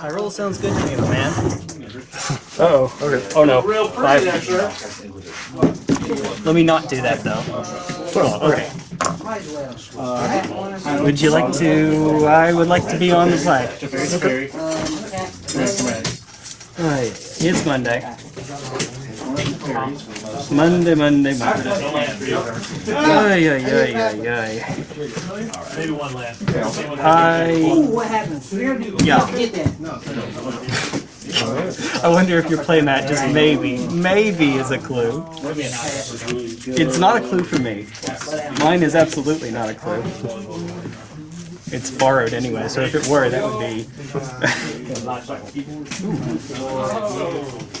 High roll sounds good to me, my man. Uh oh. Okay. Oh no. Real Five. pretty. Let me not do that though. Well, okay. Would you like to? I would like to be on the play. Right. It's Monday. Monday, Monday, Monday. Ay, ay, ay, ay, ay. Maybe one last. I. What happens? Yeah. Get. I wonder if your playmat just maybe, maybe is a clue. It's not a clue for me. Mine is absolutely not a clue. It's borrowed anyway, so if it were, that would be.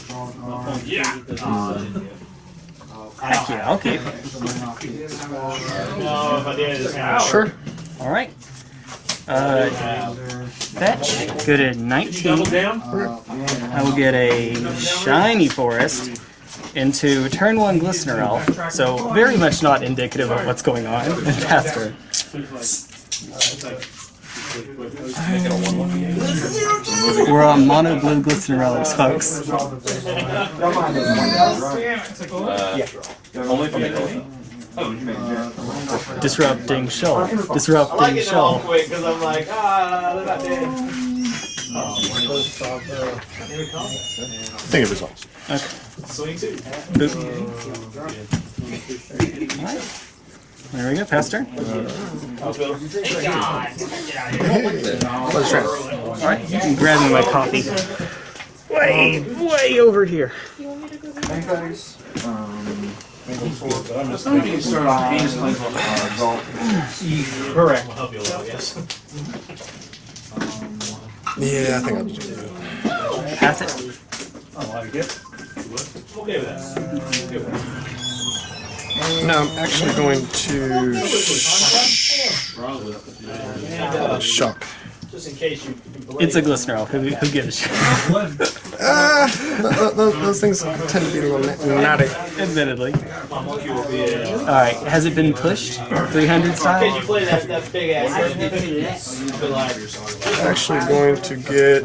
Yeah. Uh, Heck yeah, okay. No, I did, it's kind of. Sure. Alright. Uh, fetch. Go to 19. Double down. I will get a shiny forest into turn one glistener elf. So very much not indicative of what's going on in Caster. We're on mono blue glistener relics, folks. Disrupting Shoal. Disrupting Shoal. quick because I'm like, ah, they're not dead. I think it resolves. Okay. Swing two. Boop. There we go, pass turn. Let's try. Alright, you can grab me my coffee. Way, way over here. Thank you, guys. Um, Correct. Will help you a little, yes. Yeah, I think I'll just do it. Pass it. Okay with that. Okay with that. No, I'm actually going to sh- shock. Just in case you. It's a glistener. Who, who gives a shit? Ah, th- th- those, those things tend to be a little na- naughty. Admittedly. Alright, has it been pushed? 300 Can you style? play that, that big ass? Actually, going to get.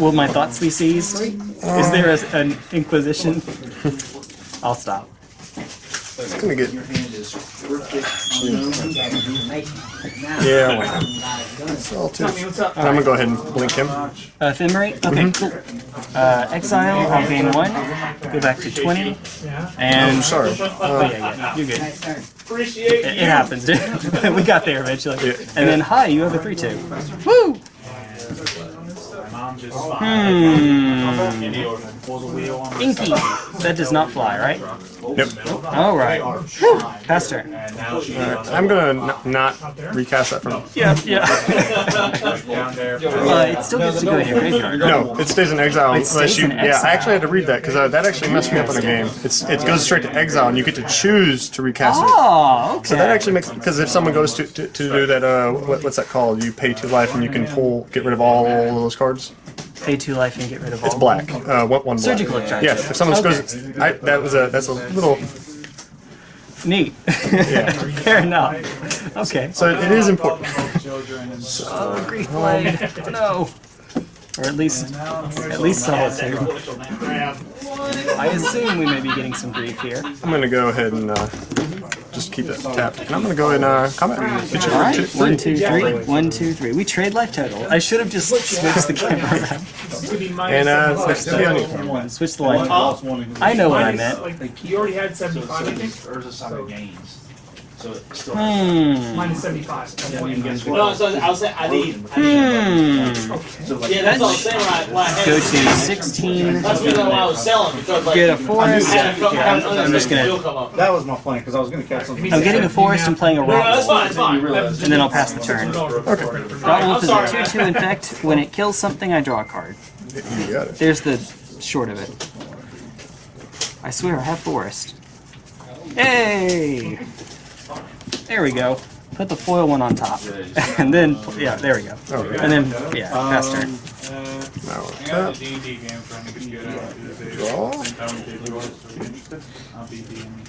Will my thoughts be seized? Is there a, an inquisition? I'll stop. Gonna get. Yeah, why not? Relative. And I'm gonna go ahead and blink him. Uh, Ephemerate? Okay, cool. Uh, exile, I'll gain one. Go back to 20. And. Sorry. Oh, yeah, yeah, you're good. Appreciate It, it happens, dude. we got there eventually. And then, hi, you have a 3 2. Woo! Hmm. Inky. That does not fly, right? Yep. Alright. Pass turn. I'm gonna n- not recast that from. Yeah, yeah. uh, it still gets to go in your graveyard. No, it stays in exile It unless you. in Yeah. I actually had to read that because uh, that actually messed me up in the game. It's it goes straight to exile and you get to choose to recast it. Oh, okay. So that actually makes because if someone goes to, to, to do that, uh, what, what's that called? You pay two life and you can pull, get rid of all those cards. Pay two life and get rid of all. It's black. Uh, what one? Black. Surgical extraction. Yes. If someone Okay. goes, I, that was a that's a little. Neat. yeah. Fair enough. Okay. So it is important. Oh, grief blade. No. Or at least, at least solitude. I assume we may be getting some grief here. I'm gonna go ahead and uh, just keep it tapped, and I'm gonna go in uh, combat. Get you All right. two, three. One, two, three. One, two, three. We trade life total. I should have just switched the camera around. And uh, switch to be. Switch the life total. I know what I meant. Like, you already had 75, I think. Or is it some gains? So it's still. Hmm. Minus 75. No, so I was saying, I need. Hmm. Yeah, that's what I was saying Right, I, I. Go to 16. That's the reason why I was selling because like. Get a I forest. had a couple Yeah, I'm just gonna. deal come up. That was my plan because I was going to catch something. I'm getting a forest and playing a No, no, that's rock. fine, it's fine. And then I'll pass the turn. Rot Wolf is a 2 2 infect. When it kills something, I draw a card. You got it. There's the short of it. I swear, I have forest. Hey! There we go. Put the foil one on top. and then, yeah, there we go. Oh, yeah. And then, yeah, um, pass turn. Uh, now I got the D&D game trying to get you out of the draw. I'll be DM.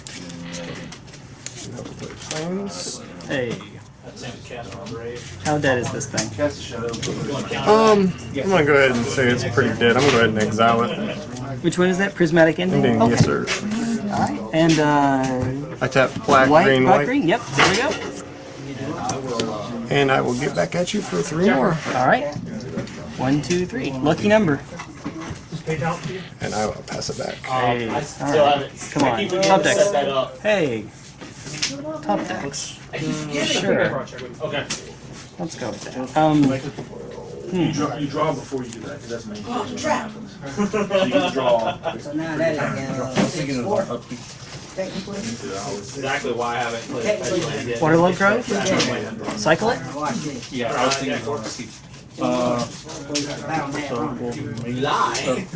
Hey. How dead is this thing? Um, I'm gonna go ahead and say it's pretty dead. I'm gonna go ahead and exile it. Which one is that? Prismatic ending? Ending, Okay. yes sir. Alright. And uh I tap black, white, green, black, white, green. Yep, there we go. and I will get back at you for three more. Alright. One, two, three. Lucky number. Just pay down to you. And I will pass it back. Hey. I still Alright. haven't. Come on, keep top to decks. set that up. Hey. Top decks. Sure. Okay. Let's go with that. Um You draw, you draw before you do that, because that's main phase when that happens. So you can draw. So now that is I was uh, thinking of our upkeep. technically. Exactly why I haven't played Special Land yet. Waterlogged Grove? Cycle it? Yeah, I was thinking of our. Uh, so we'll Lie.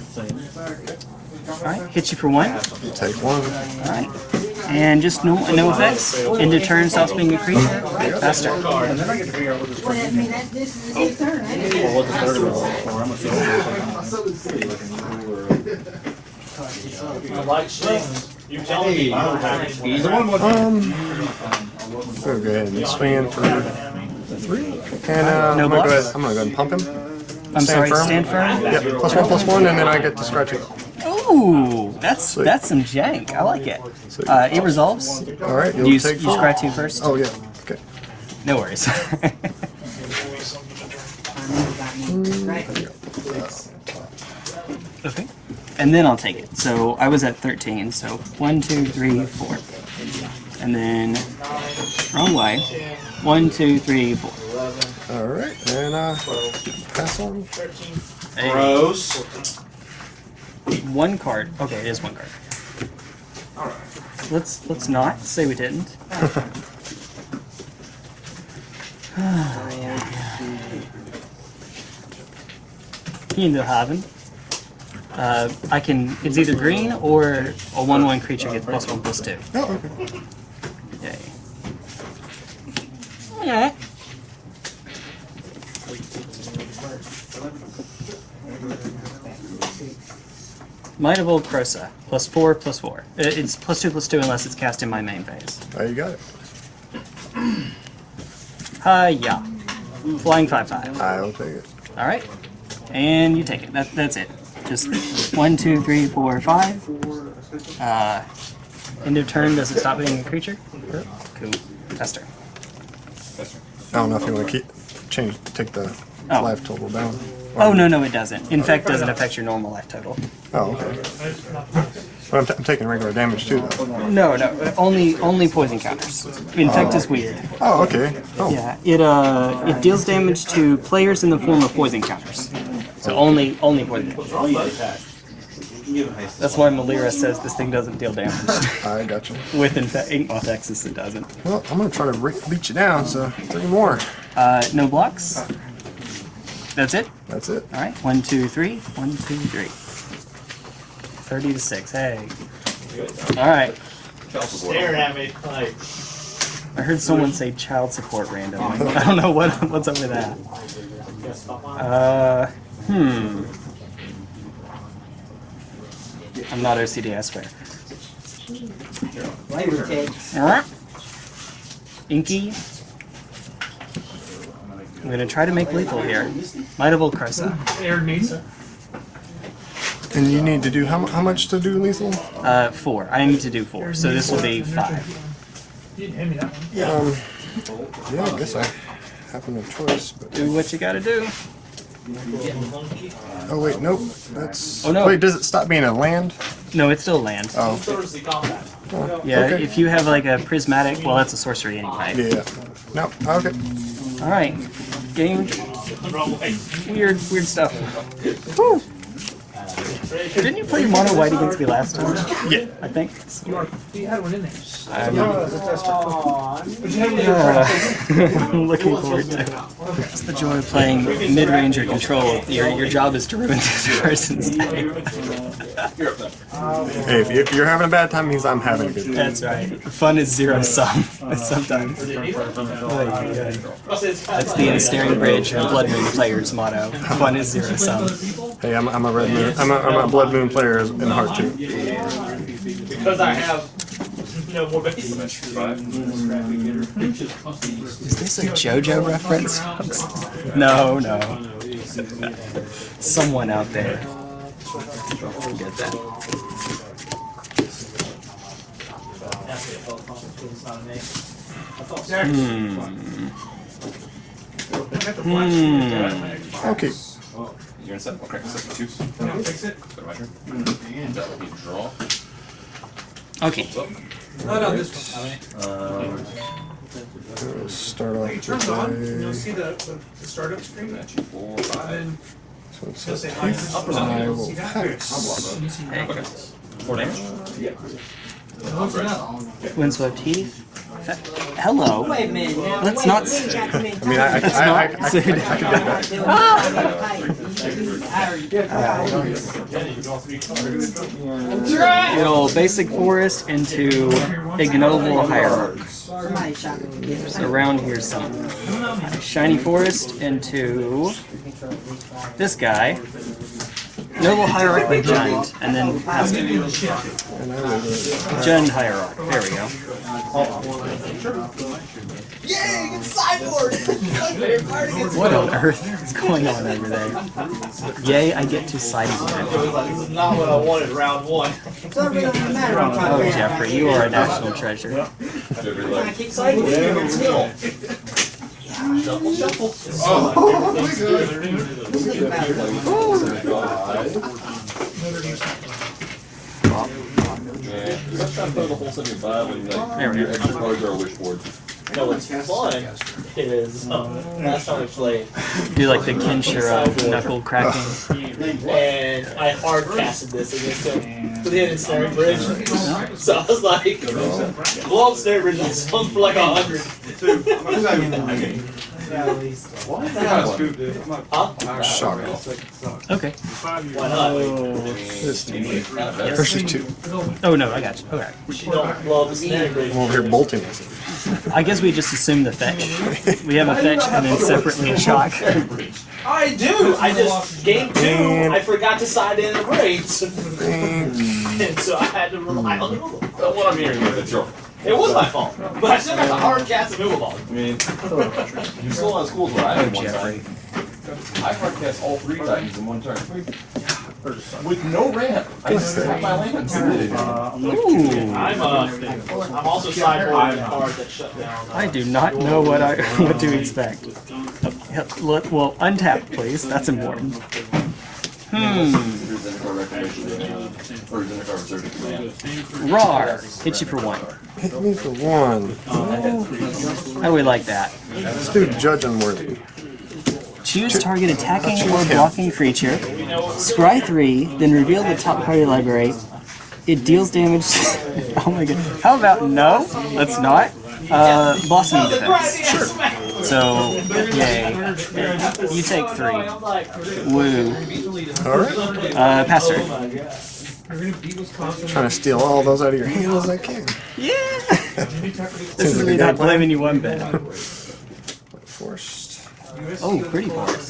Alright, hit you for one. Take one. Alright. And just no no effects. End of turn stops being creature. Faster. And then I get to figure out what this Well, I mean, that, this is his turn, ain't it? or what the third of it, or I'm gonna I like swings. You telling me you don't have any. He's the one with. Um, we'll go ahead and swing in for three. And uh, No I'm, gonna go ahead, I'm gonna go ahead and pump him. I'm sorry, firm? stand firm? Yep, plus one, plus one, and then I get to scratch it. Ooh, that's that's some jank. I like it. Uh, it resolves. All right, You, you'll you take four. scratch two first? Oh yeah. Okay. No worries. okay. And then I'll take it. So I was at 13. So one, two, three, four. And then wrong way. One, two, three, four. All right, and uh, pass on. Hey, Gross. One card. Okay, it is one card. All right. Let's let's not say we didn't. Into Haven. Uh, I can. It's either green or a one-one creature gets plus one plus two. Oh, okay. Yay. Yeah. Might of Old Krosa. Plus four, plus four. It's plus two, plus two unless it's cast in my main phase. Oh, you got it. Hi-ya. Flying 5-5. I'll take it. Alright. And you take it. That, that's it. Just one, two, three, four, five. Uh, end of turn, does it stop being a creature? Cool. Tester. I don't know if you want to keep change take the Oh. life total down. Oh, no, no, it doesn't. In Infect doesn't affect your normal life total. Oh, okay. But I'm, t- I'm taking regular damage too, though. No, no, only only poison counters. Infect is weird. Oh, okay. Oh, Yeah, it uh it deals damage to players in the form of poison counters. So only only poison. counters. That's why Melira says this thing doesn't deal damage. I got you. With infect Inkmoth Nexus it doesn't. Well, I'm gonna try to re- beat you down. So three more. Uh no blocks. That's it? That's it. Alright. One, two, three. One, two, three. Thirty to six. Hey. Alright. Staring at me like. I heard someone say child support randomly. I don't know what what's up with that. Uh, hmm. I'm not OCD, I swear. Flavor text. Alright. Inky. I'm gonna try to make lethal here. Might of Old Air needs. And you need to do how, how much to do lethal? Uh, four. I need to do four, so this will be five. You didn't hand me that one. Um, yeah, I guess I have no choice. But Do what you gotta do. oh wait, nope. That's. Oh, no. Wait, does it stop being a land? No, it's still land. Oh, Thursday combat. Yeah, okay. if you have like a prismatic, well, that's a sorcery anyway. yeah. No. Okay. All right, game. Weird, weird stuff. Whew. Didn't you play mono white against me last time? Yeah. I think. You, had one in there. I'm, But you had one in uh, I'm looking forward to. Just the joy of playing mid-range or control. Your your job is to ruin this person's day. Hey, if you- if you're having a bad time, means I'm having a good time. That's right. Fun is zero sum. Sometimes. Oy, oy, oy. That's the Ensnaring Bridge and Blood Moon player's motto. Fun is zero sum. Hey, I'm, I'm a red moon. I'm a, I'm a blood moon player in heart too. Because I have know more basic. Is this a JoJo reference? No, no. Someone out there. Get that. Hmm. Hmm. Okay. You're in set. Okay, set two. Fix it. Go to my turn. That will be draw. Okay. No, no, this one. Um, We'll start off with Turns on, you'll see the, the, the startup screen. that you four, And five. then So it's you'll a say teeth. minus. I You'll will see that. pass. And you see Hey. Okay. Four damage. Close it up. Windswept Heath. Uh, Hello. Wait a minute now. Let's Wait, not- we ain't got too many I mean, I, I, That's I, I, not- I, I, I can do that. Good old basic forest into ignoble hierarch. Somebody shot me. So around here somewhere. Shiny forest into this guy. Noble hierarch giant, and then past it. Gen hierarchy. There we go. Yay! What on earth is going on over there? Yay, I get to side with it. This is not what I wanted round one. So it really doesn't matter. I'm trying Oh, to figure out. Jeffrey, you are a national treasure. I keep saying it. Shuffle, shuffle. Oh, Think about it. Yeah. Let's try to throw the whole seventy five and like There we go. extra cards are a wish board. No, what's fun is um, last time we played, Do like the Kenshiro knuckle cracking. and I hard casted this against him with hidden snare bridge. So I was like, blow up snare bridge and swung for like a hundred. Huh? Shock. Okay. Why not? Oh, this team. Versus two. Oh no, I got you. Okay. You don't blow up a snare bridge. I'm over here bolting us. I guess we just assume the fetch. We have a fetch and then separately a shock. I do. I just game two. I forgot to side in the braids, and so I had to rely on the move. Well, what I'm hearing is it's your. It was my fault, but I still got the hard cast and move ball. I mean, you still on schools where I did one time. I hard cast all three titans in one turn. With no ramp. I just have my lands. Ooh. I'm uh, I'm also sideboarding a card that shut down. Uh, I do not know what I what to expect. Yeah, let- Well, untap, please. That's important. Hmm. Here's the card recognition. uh, Or here's the card reserve command. Rar. Hit you for one. Hit me for one. How do we like that? Let's do judge unworthy. Choose target attacking or blocking creature. Scry 3, then reveal the top card of your library. It deals damage. oh my god. How about no? Let's not. Uh, blossoming defense. Sure. So, yay. You take three. Woo. Alright. Uh, pass turn. We're gonna beat Wisconsin. Trying to steal all those out of your hand as I can. Yeah! Jimmy Tucker. This is me not blaming you one bit. Forced. Oh, pretty forced.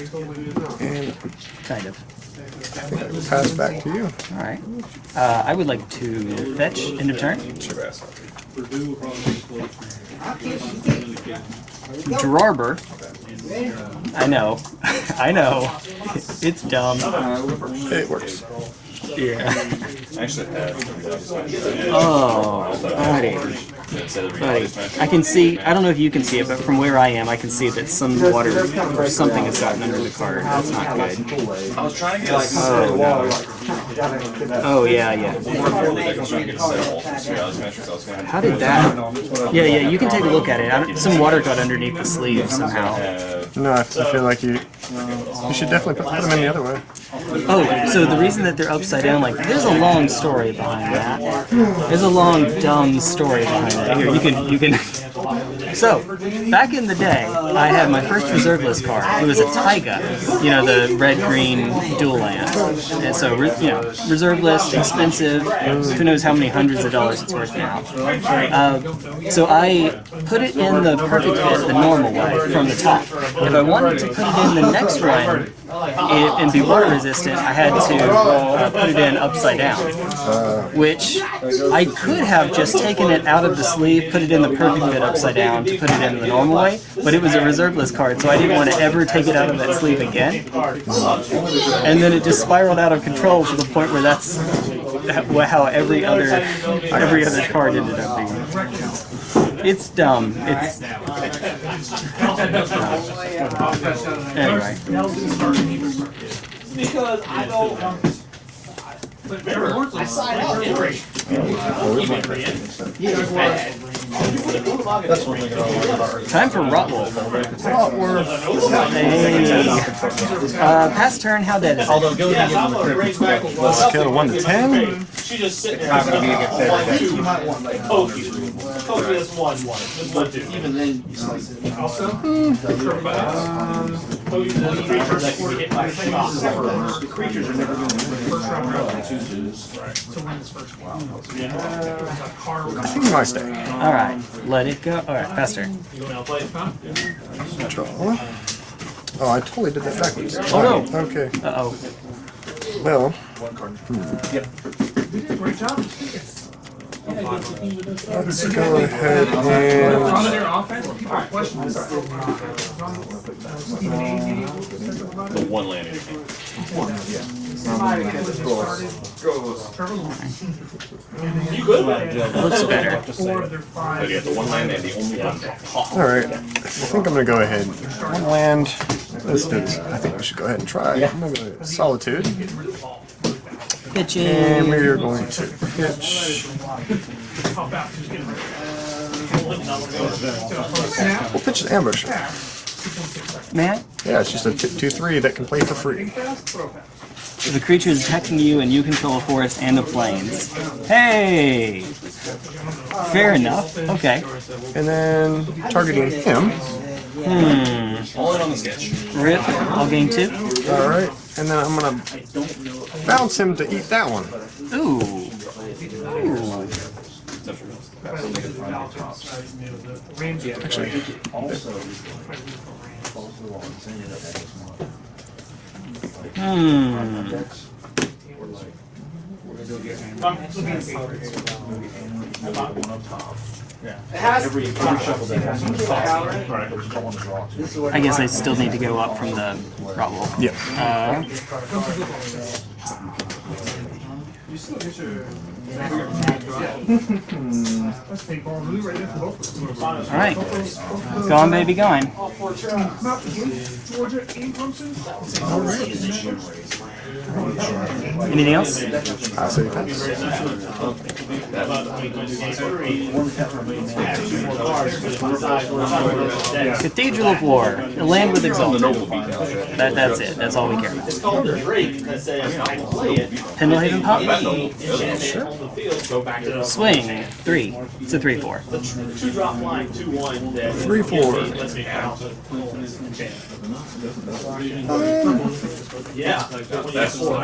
And Kind of. I think I will pass back to you. Alright. Uh, I would like to fetch end of turn. Sure, ass. Drarber. I know. I know. It's dumb. It works. Yeah. I actually had. Oh, buddy. Buddy. I can see, I don't know if you can see it, but from where I am, I can see that some water or something has gotten under the card. That's not good. I was trying to get like Oh, no. Oh, yeah, yeah. before the deck was trying to get a set of ultimate reality metrics. I was gonna How did that? Yeah, yeah, you can take a look at it. I some water got underneath the sleeve somehow. No, I, I feel like you. You should definitely put them in the other way. Oh, so the reason that they're upside down, like, there's a long story behind that. There's a long, dumb story behind that. Here, you can, you can. So, back in the day, I had my first reserve list card. It was a Taiga, you know, the red green dual land. And so, you know, reserve list, expensive. Who knows how many hundreds of dollars it's worth now. Uh, so I put it in the perfect fit, the normal way, from the top. If I wanted to put it in the next one it, and be water resistant, I had to uh, put it in upside down. Which I could have just taken it out of the sleeve, put it in the perfect fit upside down to put it in the normal way, but it was a reserve list card, so I didn't want to ever take it out of that sleeve again. And then it just spiraled out of control to the point where that's how every other every other card ended up being. It's dumb. It's anyway. Because I don't. I sign up. Time for Rotwolf. Hey. Uh, past turn. How dead is it? Yeah, so I'm gonna bring back. Scale of 1 to 10. She just sitting there. One, two. Kofi. Kofi, that's one, one. Just one, two. Even then, you slice it. Also, Kofi, the creature that can be hit by shock. The creatures are never going to first round round win. to win this first one. A car I think my stay. All right. Let it go. All right. faster. turn. You want to play? Draw. Oh, I totally did that backwards. Oh, no. Okay. Uh oh. Well, You did a great job. Let's go ahead and. the. One landing. Had You good. Looks better. the one land and the only one. Alright, I think I'm gonna go ahead. One land. This. I think we should go ahead and try. I'm gonna go Solitude. And we are going to pitch. Pop out, just get rid We'll pitch an ambush. Man, Yeah, it's just a 2 3 that can play for free. the creature is attacking you, and you control a forest and the plains. Hey. Fair enough. Okay. And then targeting him. Hmm. All in on the sketch. Rip. I'll gain two. Alright, and then I'm gonna bounce him to eat that one. Ooh. Ramsey. Actually, Hmm. I guess I still need to go up from the Rotwolf. yeah. Uh, That's paintball blue right all right. Baby. Not Georgia and Clemson. Anything else? I say. Cathedral of War. The land with exalted. That, that's it. That's all we care about. Pendelhaven Pop? Enchantment on the field, go back to the Swing. Three. It's a 3 4. two drop line, two one. that Three, four. Lets me count the enchantment. Yeah, when you four.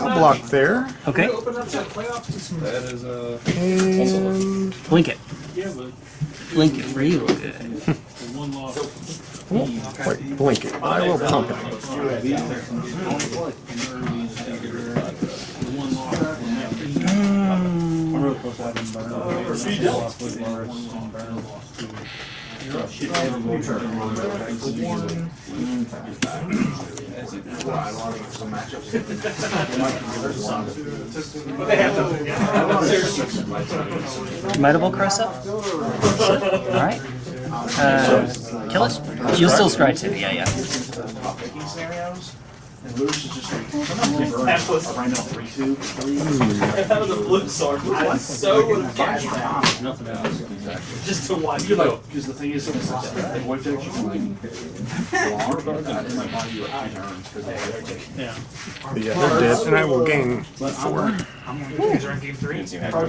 I'll block there. Okay. Open up that playoff to some That is uh, And. Blink it. Blink it real good. Won't blink it, I will pump it. Have cross up? Alright. Uh, kill it? You'll still strike too, yeah, yeah. That was that was a blue sword. I so would have catched that. Just to watch you go. Because the thing is, it's like, the void deck, you can like, block that in my body, you have two turns, because they Yeah. But yeah, they're dead, and I will gain four. You guys are in game three. Won't quite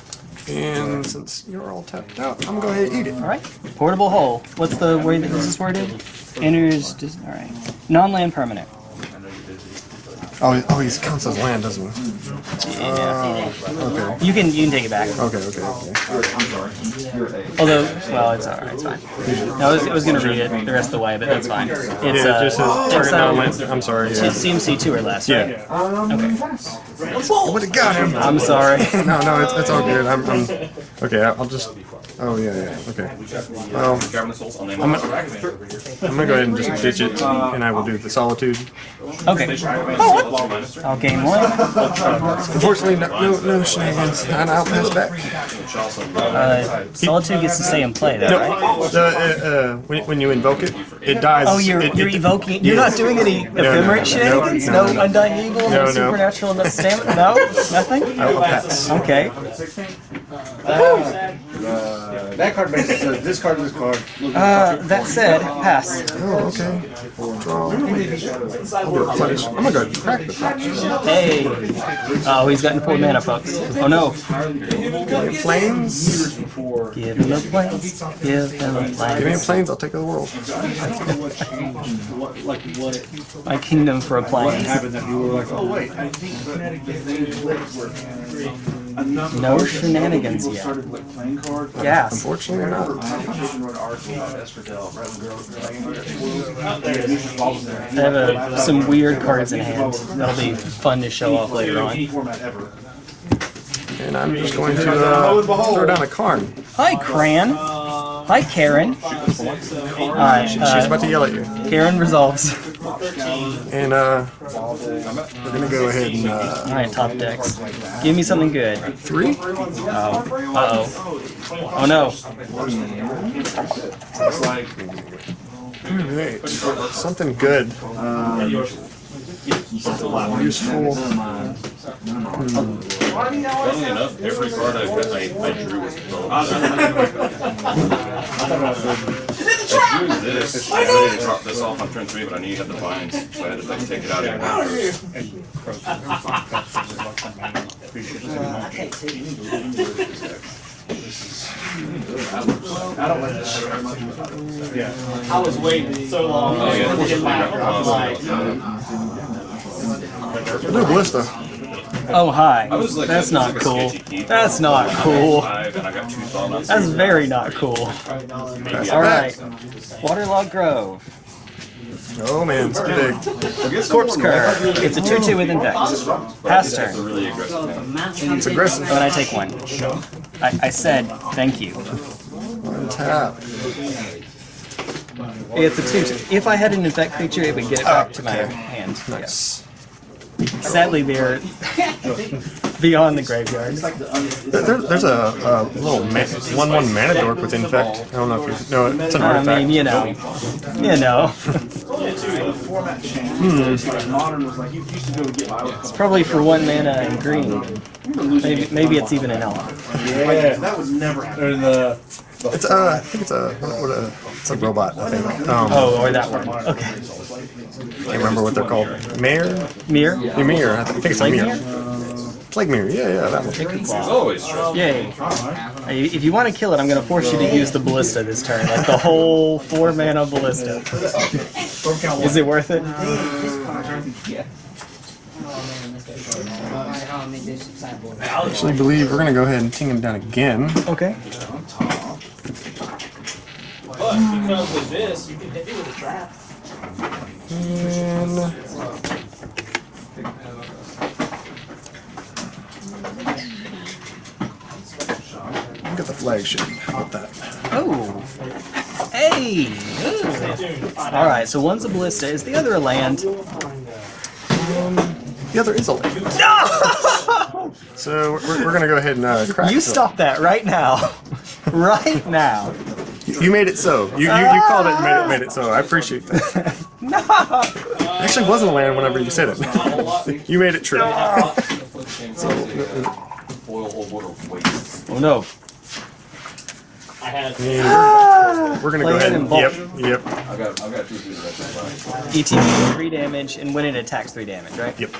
And since you're all tapped out, I'm gonna go ahead and eat it. All right. Portable hole. What's the way that this is worded? Enters. All right. Non-land permanent. Oh, he- oh, he counts as land, doesn't he? Uh, okay. You can you can take it back. Okay, okay, okay. I'm sorry. Although, well, it's all right. It's fine. No, I was, I was gonna read it the rest of the way, but that's fine. It's Yeah, it uh, just says it's, target uh, non-land. I'm sorry. it's CMC two or less. Right? Yeah. Okay. I would have got him. I'm sorry. No, no, it's, it's all good. I'm, I'm okay. I'll just. Oh yeah, yeah. Okay. Well, Grabbing this whole, I'll name I'm. I'm gonna go ahead and just ditch it, and I will do the solitude. Okay. I'll gain one. Unfortunately, no, no, no shenanigans, and I'll pass back. Uh, Solitude gets to stay in play, though, right? The, uh, uh, when, when you evoke it, it dies. Oh, you're it, you're it- evoking. You're yeah. not doing any no, ephemerate shenanigans. no, No, no, no. undying evil. No, No, no. supernatural. No stamina. No, nothing. I'll pass. Okay. That card basically says this card, this card. Uh, that said, pass. Oh, okay. Draw. I'll do a replenish. I'm gonna go crack the top. Hey. Oh, he's gotten four mana, folks. Oh no. Plains. Give him a plains. Give him a Give me a plains. plains, I'll take the world. What, like what My kingdom for a plains. happened that you were like, oh wait, I think Connecticut they were enough. No shenanigans yet. started like playing cards. Gas. Unfortunately, not. I have uh, some weird cards in hand. That'll be fun to show off later on. And I'm just going to uh, throw down a Karn. Hi, Karn. Hi, Karen. Uh, She's uh, about to yell at you. Karen resolves. And uh, we're gonna go ahead and uh, All right, top decks. Give me something good. three. Oh. Uh oh. Oh no. Alright, something good. Useful. Funnily enough, every card I, I, I drew was ah, I drew this. I wanted to drop this off on turn three, but I knew you had the vines, so I had to like take it out of your hand. I don't like this shit very much. Yeah. I was waiting so long. Oh, yeah. to get back. I'm like, No ballista. Oh hi. I was like, That's not is like a cool. That's not cool. Five, and I got two thought That's very not cool. Pass it All back. right. Waterlogged Grove. Oh man, it's big. Corpse Cur. It's a 2-2 with infect. Pass turn. really aggressive hand. It's aggressive. Oh, and I take one. I, I said thank you. Tap. It's a 2-2. If I had an infect creature, it would get it back to my hand. Yes. Sadly, they're beyond the graveyard. There, there- there's a, a little ma- one-one mana dork with infect. I don't know if you. No, it's an I artifact. mean, you know. You know. The format changed. Like modern was like you used to go get It's probably for one mana and green. Maybe, maybe it's even an elf. Yeah, that was never happening. It's uh, I think it's a what a it's a robot. I think. Um, Oh, or that one. Okay. can't remember what they're called. Mayor, Mirror? Ymir. I think it's a Like mirror. mirror? Plague Myr. Yeah, yeah, that one. It's always. Yay. If you want to kill it, I'm going to force you to use the ballista this turn. Like the whole four mana ballista. Is it worth it? I actually believe we're gonna go ahead and ting him down again. Okay. But because with this, you can hit me with a trap. And look at the flagship. How about that? Oh. Hey. All right. So one's a ballista. Is the other a land? The other is a lake. So we're, we're gonna go ahead and uh, crack. You stop that right now. right now. You made it so. You, you, you called it and made it, made it so. I appreciate that. no. Actually, wasn't a land whenever you said it. you made it true. Boil whole. Oh no. I had. We're gonna Play go ahead and yep, yep, I've got, I've got two through that. ETB three damage, and when it attacks, three damage, right? yep.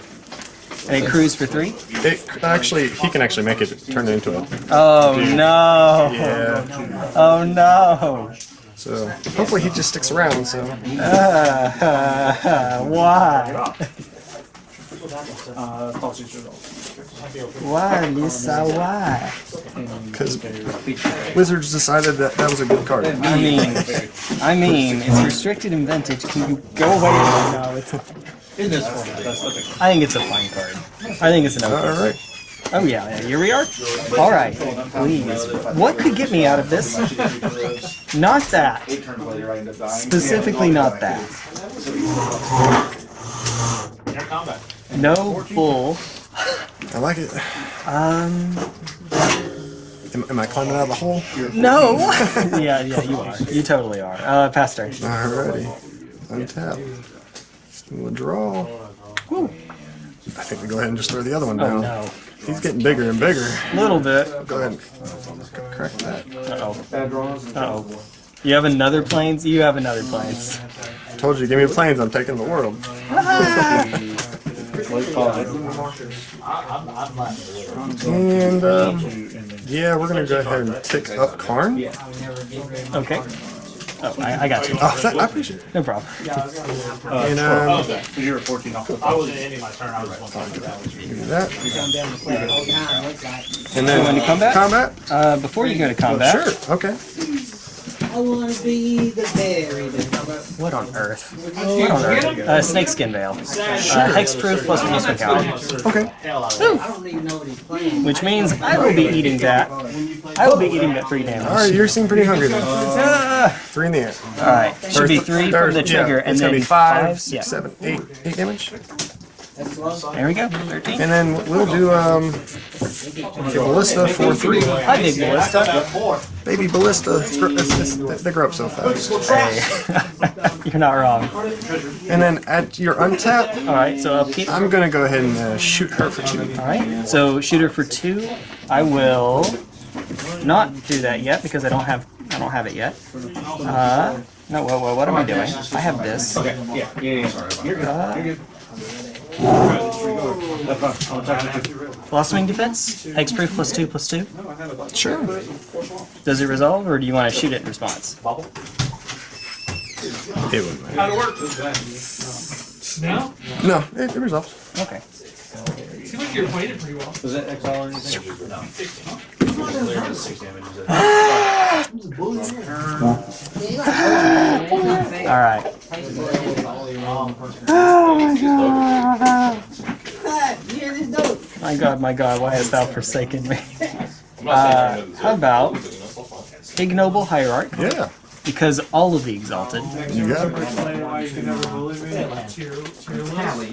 And it crews for three. It actually, he can actually make it turn it into a. Oh no. Yeah. Oh no. So hopefully he just sticks around. So Uh, why? Why, Lisa? Why? because Wizards decided that that was a good card. I mean, I mean, it's restricted in vintage. Can you go away? No, it's. A, In this format, that's what they. I think it's a fine card. I think it's an All okay. right. Oh yeah, yeah, here we are. All right, please. What could get me out of this? Not that. Eight turns later, I end up dying. Specifically, not that. No bull. I like it. Um, Am, am I climbing out of the hole? no. yeah, yeah, you are. You totally are. Uh, pass turn. Alrighty. Untap. We'll draw. I think we go ahead and just throw the other one down. no. He's getting bigger and bigger. A Little bit. Go ahead and crack that. Uh oh. Uh oh. You have another plains. You have another plains. I Told you, give me the plains, I'm taking the world. And, um, yeah, we're gonna go ahead and tick up Karn. Okay. Oh, I, I got you. Oh, that, I appreciate it. No problem. And, um, Because you were 14 off the I wasn't ending my turn. I was just one do that. And then when You want then to combat? combat? Uh, before you go to combat. Sure, okay. I wanna be the berry that What on earth? What on earth? Uh, snakeskin veil. Uh, hexproof plus reducement counter. Okay. hell out of it. I don't even know what he's playing. Which means I will be eating that. I will be eating that three damage. Alright, you're seem pretty hungry then. Ah, Three in the air. Alright, should be three from the Yeah, trigger and it's then gonna be five, five. Yeah. seven, eight, eight damage. That's low. There we go. 13. And then we'll do um, the ballista for three. Hi, big ballista. Baby ballista, it's gr- it's- it's- they grow up so fast. Hey. You're not wrong. And then at your untap, Alright, so upkeep. I'm gonna go ahead and uh, shoot her for two. Alright, so shoot her for two. I will not do that yet because I don't have I don't have it yet. Uh, no, whoa, whoa, what am I doing? I have this. Okay, yeah, yeah, yeah. Sorry. You're good. Uh, You're good. That's fine. I'll check it. Oh. Blossoming defense, hexproof plus two plus two. Sure. Does it resolve, or do you want to shoot it in response? It wouldn't matter. How'd it work? No? No, it, it resolves. Okay. Seems like you're playing it pretty well. Was that exile or anything? All right. Yeah, this dope. My God, my God, why hast thou forsaken me? Uh, how about ignoble hierarch? Yeah, Because all of the exalted. you got it.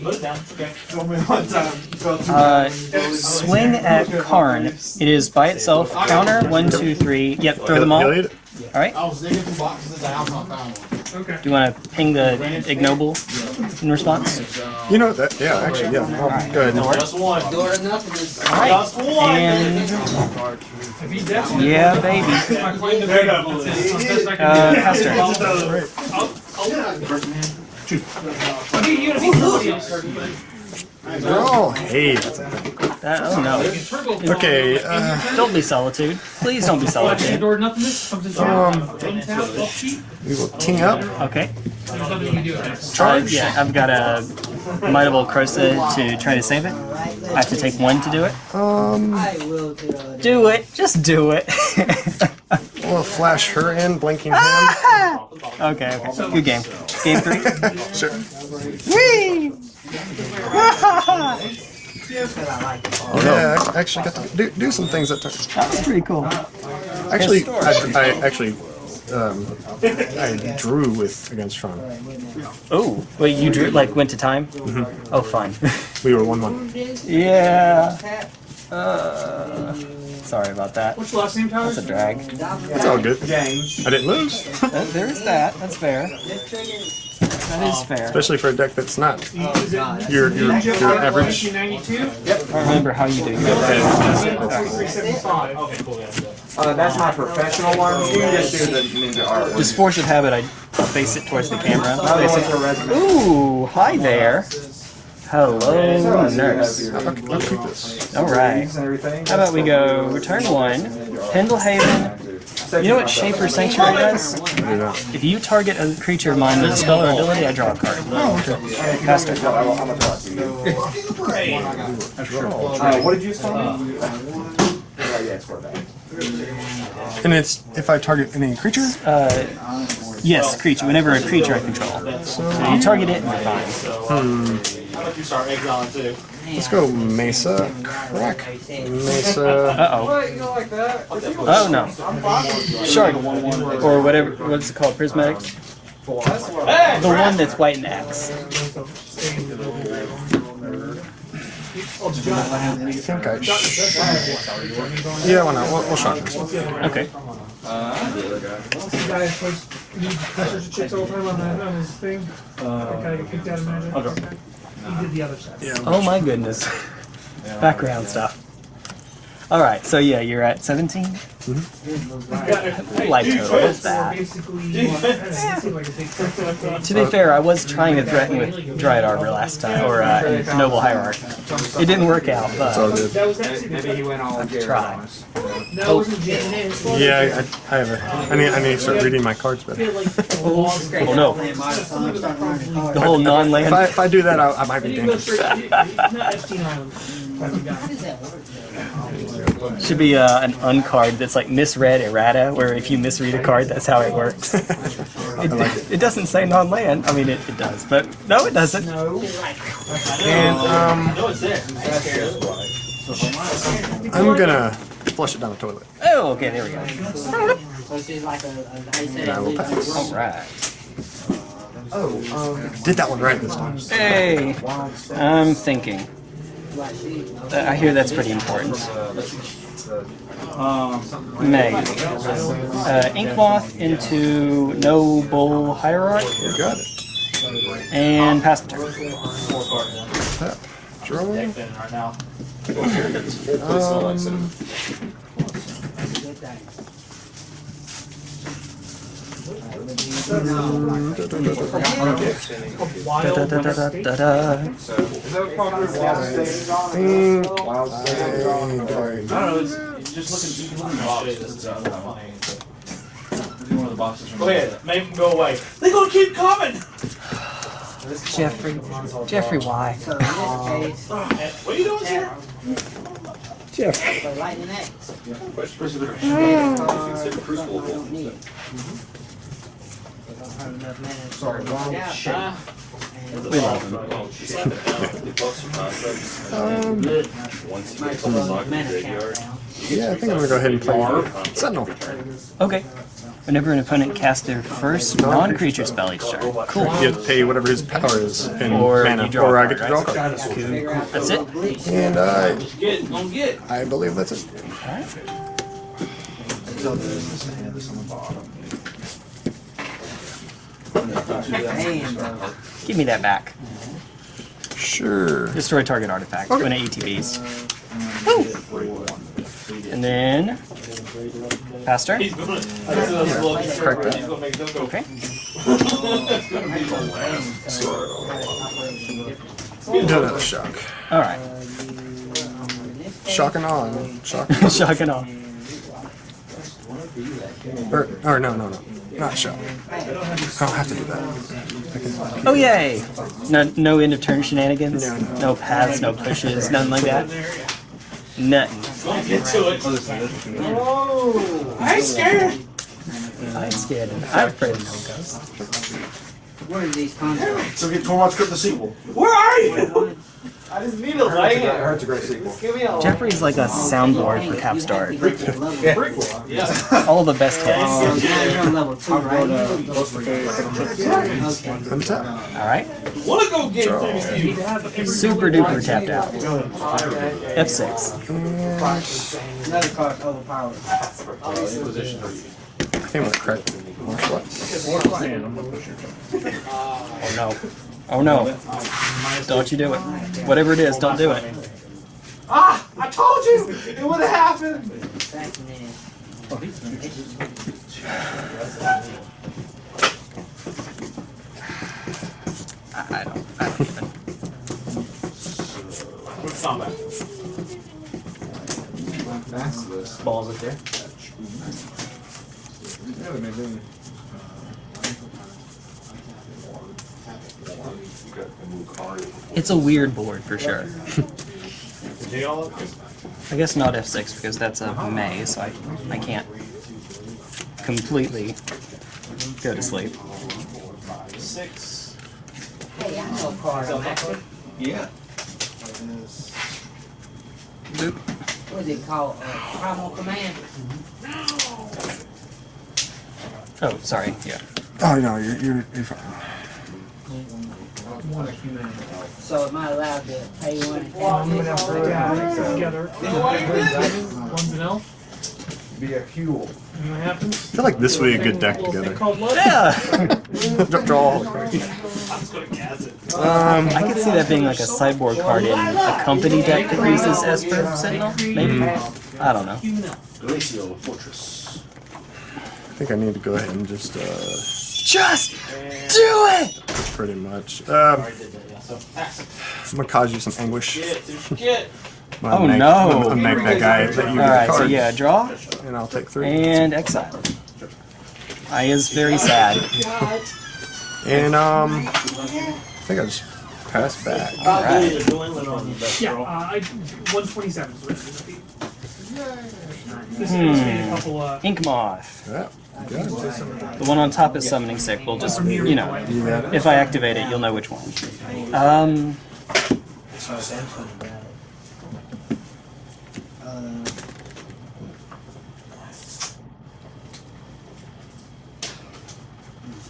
Put it down. Okay. Uh, swing at Karn. It is by itself. Counter one, two, three. Yep, throw them all. He'll All eat it. right. I was digging through boxes at the house and I found one. Do you want to ping the ignoble in response? You know that? Yeah, actually, yeah. I'll go ahead. And, Just one. Door enough of this. All right. Just one. And yeah, baby. Uh, pass turn. Oh, hey, that's a thing. That, oh no. Okay, uh, Don't be solitude. Please don't be solitude. um, we will king up. Okay. Charge. Uh, yeah, I've got a Mightable Crosa to try to save it. I have to take one to do it. Um, I will tell you. Do it. Just do it. we'll flash her in, blinking hand. okay, okay. Good game. Game three. Sure. Whee! Oh, yeah, I actually got to do, do some things that turn. That was pretty cool. Actually, I, I actually, um, I drew with against Tron. Oh, wait, you drew like went to time? Oh, fine. We were one one. yeah. Uh, sorry about that. What's your last name, Tyler? That's a drag. It's all good. James. I didn't lose. Uh, there is that. That's fair. That is fair. Especially for a deck that's not Is it your your, your Black average. 1992? I remember how you do that. 4375. Okay, cool. Yeah, yeah. Uh, that's my professional one. You just do the ninja art. Just force of habit, I face it towards the camera. Face it. Ooh, hi there. Hello, nurse. I'll, I'll keep this. All right. How about we go turn one, Pendelhaven. You know what Shaper Sanctuary does? If you target a creature of mine with a spell or ability, I draw a card. Faster. I will, I'm gonna talk to you. Uh, what did you say? Uh, yeah, it's for that. And it's if I target any creature. Uh, yes, creature. Whenever a creature I control. So you target it and you're fine. How about you start exiling too? Let's go Mesa. Crack. Mesa. Uh oh. What? Don't like that? Oh no. Shark. Or whatever. What's it called? Prismatic? The one that's white and X. I think I. Sh- yeah, why not? We'll, we'll shot this. Okay. This guy plays he pressures chicks all the time on, that, on his thing. Uh, that guy get kicked out of magic. He did the other side. Yeah. Oh my goodness. Background stuff. Alright, so yeah, you're at 17? Like, what is that? Basically, well, it seemed like a big To be fair, I was trying to threaten with Dryad Arbor last time, or uh, Noble Hierarch. It didn't work out, It's but good. That Maybe he went all try. on us. that wasn't Yeah, I, I have a. I need. I need to start reading my cards better. oh no. The whole If non-land. I, if I do that, I, I might be You go dangerous. Should be uh, an uncard that's like misread errata, where if you misread a card, that's how it works. It, it, it doesn't say non-land. I mean, it, it does, but no, it doesn't. No. And um, No, it's there. I'm gonna flush it down the toilet. Oh, okay, there we go. And I will pass. All right. Did that one right this time. Hey, I'm thinking. Uh, I hear that's pretty important. Maybe. Uh, Inkmoth into Noble Hierarch You got it. and pass the turn. Tap. Draw. Deck right now. Um, Is that wild on? Wild I don't- know. It's, it's just looking. You can look in the box. This is uh, funny. One of the boxes from. Go ahead. Make them go away. They gonna keep coming. Jeffrey. Jeffrey, why? What are you doing here? Jeffrey. Lightning X. Sorry, wrong shit. We love him. Um, yeah, I think I'm gonna go ahead and play Sentinel. Okay. Whenever an opponent casts their first non-creature spell each turn. Cool. You have to pay whatever his power is in Or mana, you or I get to draw a right? card. That's it. And I, Get, gonna get. I believe that's it. Give me that back. Sure. Destroy target artifact when it ETBs. And then faster. He's gonna. He's gonna look. Correct. He's gonna make them go. Okay. Another shock. All right. Shock and on. Shock. Shock and all. Or, or no, no, no. Not shock. I don't have to do that. Oh yay! No, no end of turn shenanigans. No, no. No paths, no pushes, nothing like that. Nothing. Gonna get to it. Oh! I'm scared. I'm scared. I'm afraid of no ghosts. What are these concepts? So get Tormod's Crypt the sequel. Where are you? I just need a land. Heart's a great sequel. Give me a Jeffrey's like a soundboard for Capstart. Yeah. All the best hits. You're on level two, right? Untap. All right. Wanna go get you? Super duper tapped out. F6. Another card's overpowered. Oh, I think I'm gonna crack martial arts. Oh no. Oh no. Don't you do it. Whatever it is, don't do it. Ah! I told you! It would have happened! I don't. I don't even. What's combat? Balls up there. It's a weird board for sure. I guess not F6 because that's a May, so I, I can't completely go to sleep. Six. Hey, I know a card, Yeah. Boop. What is it called? Uh, Primal Command? Oh, sorry. Yeah. Oh no, you're you're, you're fine. So am I allowed to pay one and I'm have gonna this? have to together. One's an elf. Be a fuel. And what happens? I feel like this would be a good deck thing together. Yeah. Draw- Draw all. I was gonna gas it. Um, I could see that being like a cyborg card in a company deck that uses Esper Sentinel. Maybe. I don't know. Glacial Fortress. I think I need to go ahead and just uh, Just do it. pretty much. Um, I'm gonna cause you some anguish. Get. I'm Oh, make, no. I'm gonna make that guy let you All get right. the So yeah, draw and I'll take three. and exile. I is very sad. And um, I think I just pass back. All right. Yeah, uh, I, 127 is written. This is a couple, uh, Inkmoth. Yeah. The one on top is summoning sick. We'll just you know, You if I activate it, you'll know which one. Um.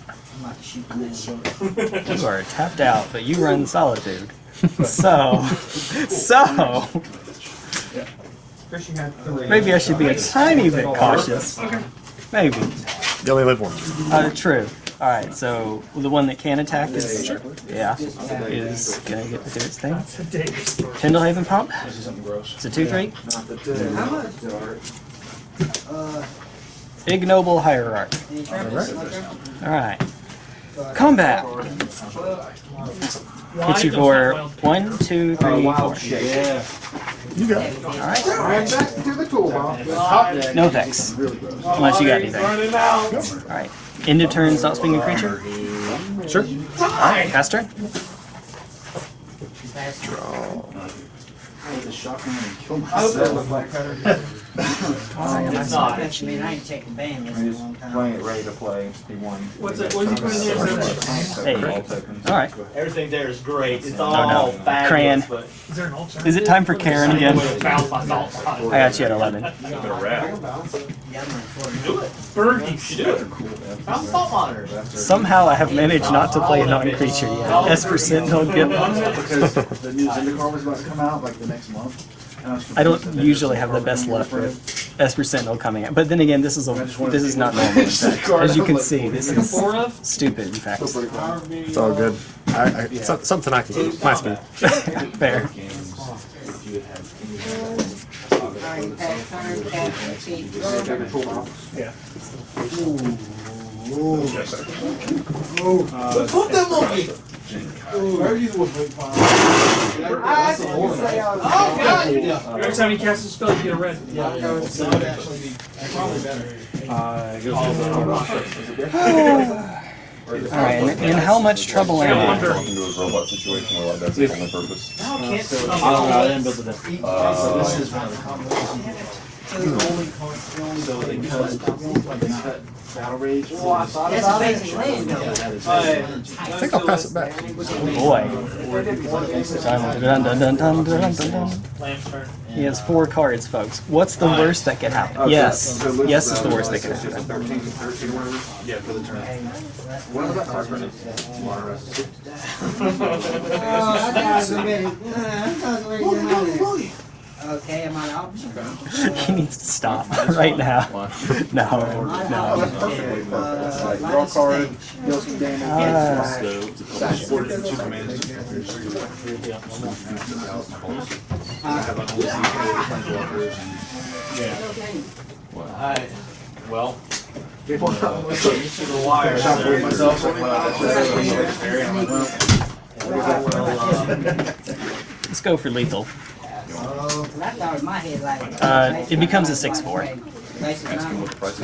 I'm about to shoot the man. You are tapped out, but you run solitude. So, so first had three. maybe I should be a tiny bit cautious. Maybe. You only live once. Uh, true. All right. So the one that can attack is yeah is gonna get to do its thing. Pendelhaven pump. It's a two three. How much? Uh, Ignoble hierarch. All right. Combat. Hit you for one, two, three, four. Yeah. You got it. All right. Right back to the toolbox. No effects. Unless you got anything. All right. Running out. End of turn. Stop swinging creature. Sure. All right. Pass turn. Nice draw. I had to shock and kill myself. I was like Cutter. It's not. I mean, I ain't taking ban this long time. Playing it ready to play. He won. What's it? What's he putting there? All right. Everything there is great. It's all oh, no. Crayon. Is there an alternate? Is it time for Karn again? I got you at 11. I'm. Somehow I have managed not to play a non-creature yet. for sentinel don't get Because the was about to come out like the next month. I don't usually have the best luck with Esper Sentinel coming out. But then again, this is a this is not normal. As you can see, this is stupid. In fact, it's all good. I, I, yeah. so, something I can do. My speed. Fair. Alright, pass turn, pass, keep going. Put them on me. Oh, God, you did. Every time you cast a spell, you get a red. Yeah. Probably All right, and, and how much trouble am I? Walk into a robot situation where like that's the only purpose. I don't know. I didn't build it. Uh, This is one of the combinations. So they cut, they cut Battle Rage. That's a basic land. I think I'll pass it back. Boy. Dun, dun, dun, dun, dun, dun, dun. Lamb's turn. He has four cards, folks. What's the worst that could happen? Yes. Yes is the worst that could happen. Thirteen, thirteen, whatever. Yeah, for the turn. What was oh, that card? Water. Oh, I thought I was ready. I thought I was ready to get out of there. Okay, am I out? He needs to stop right now. No, no. Uh, Draw card, deal some damage. Uh, Supported for two commands. Alright. Well. let's go for lethal. Oh, I thought in my head like. Uh, it becomes a 6-4.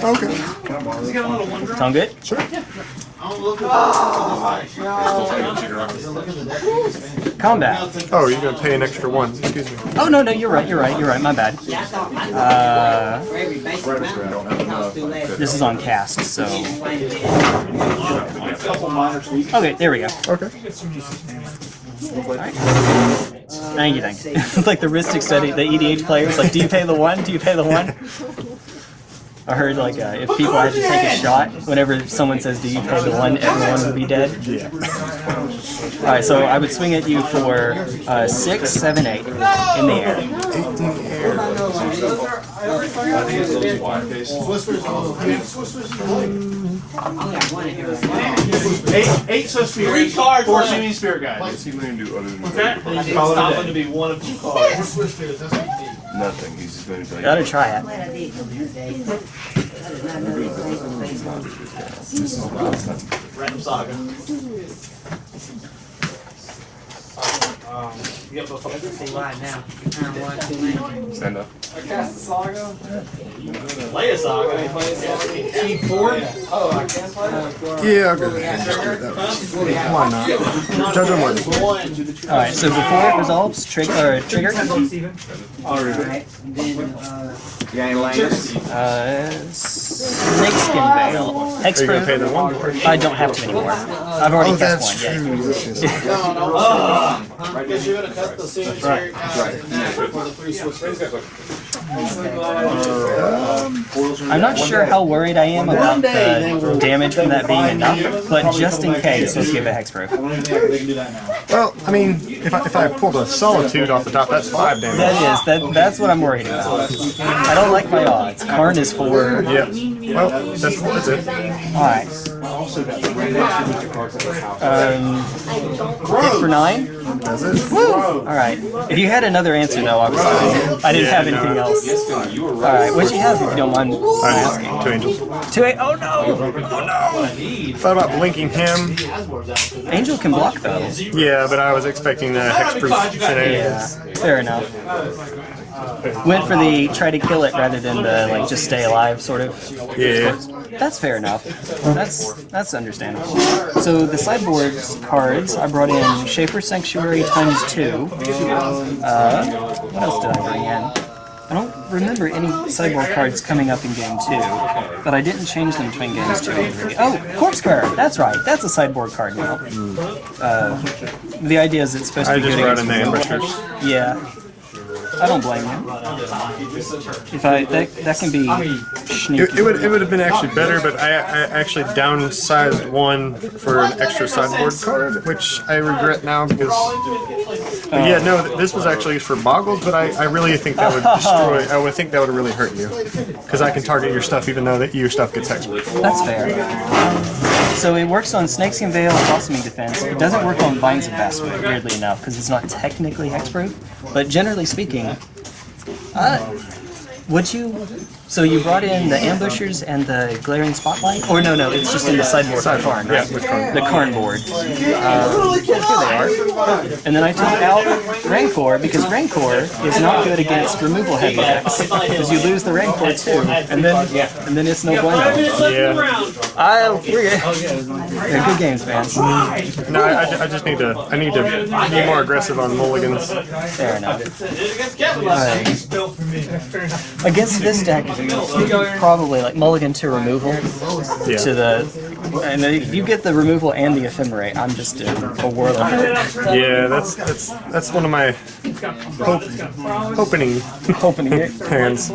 Okay. Sound good? Sure. Combat. Oh, you're gonna pay an extra one. Excuse me. Oh no, no, you're right. You're right. You're right. My bad. Yeah, I thought, I Uh, thought for every basic number, I thought it was too late. this is on cast, so okay. There we go. Okay. Thank you, thank you. it's like the Rhystic Study, the EDH players. Like, do you pay the one? Do you pay the one? I heard like uh, if people had to take a shot, whenever someone says, "Do you pay the one?" everyone would be dead. Yeah. All right, so I would swing at you for uh, six, seven, eight in the air. Eight in the air. I only got one in here right. Eight, eight Swiss Three spirits, cards four left. Shooting Spirit guys. What's he gonna do other than That is Call it a stopping day. to be one of two cards. nothing? He's just gonna tell you. Gotta try it. Glad I did come here today. I did not know these things were based Random saga. Um, you got both of them. See why now. Turn one, two, man. Stand up. Play a saga. Yeah, I'll go ahead and just do it that way. Why not? Judge on one. All right, so before it resolves, trigger or trigger. Alright, and then, uh, Uh, snakeskin veil. Are you gonna pay Hexproof. the one? I don't have to anymore. I've already Oh, cast that's one. Yeah. true. This is- Because you're gonna cut the cemetery out for the three Swiss I'm not sure how worried I am about the damage from that being enough, but just in case, let's give it hexproof. I don't even can do that now. Well, I mean, if I, if I pulled a solitude off the top, that's five damage. That is that. That's what I'm worried about. I don't like my odds. Karn is four. Yep. Well, that's, that's it. All right. Um, hit for nine. That's it. All right. If you had another answer though, I was fine. I didn't have anything else. You were All right. right. What'd you have? If you don't mind asking. Two angels. Two eight. Oh no! Oh no! Thought about blinking him. Angel can block though. Yeah, but I was expecting the hexproof shenanigans. Yeah. Fair enough. Went for the try to kill it rather than the like just stay alive sort of. Yeah. That's fair enough. That's that's understandable. So the sideboard cards, I brought in Shaper Sanctuary times two. Uh, what else did I bring in? I don't remember any sideboard cards coming up in game two, but I didn't change them between games two and three. Oh, Corpse Card! That's right, that's a sideboard card now. Uh, the idea is it's supposed to I be just good brought against in the ambushers. Yeah. I don't blame you. If I that that can be sneaky. It, it would it would have been actually better, but I, I actually downsized one for an extra sideboard card, which I regret now because. Yeah, no, this was actually for Boggles, but I, I really think that would destroy. I would think that would really hurt you because I can target your stuff even though that your stuff gets hexproof. That's fair. So it works on Snakeskin Veil and Blossoming Defense. It doesn't work on Vines of Vastwood, weirdly enough, because it's not technically hexproof. But generally speaking, uh, would you So you brought in the ambushers and the glaring spotlight? Or no, no, it's just in the sideboard for Karn, right? Yeah, with The Karn board. Uh, here they are. And then I took out Rancor because Rancor is not good against removal heavy decks. Because you lose the Rancor too, and then and then it's no bueno. minutes left in the Yeah. I, we're good. They're good games, man. No, I, I just need to. I need to be more aggressive on mulligans. Fair enough. Against Kevin last night. Built for me. Fair enough. Against this deck, probably like mulligan to removal Yeah. to the, and if you get the removal and the ephemerate, I'm just a, a warlock. Yeah, that's that's that's one of my hope, opening Opening hands.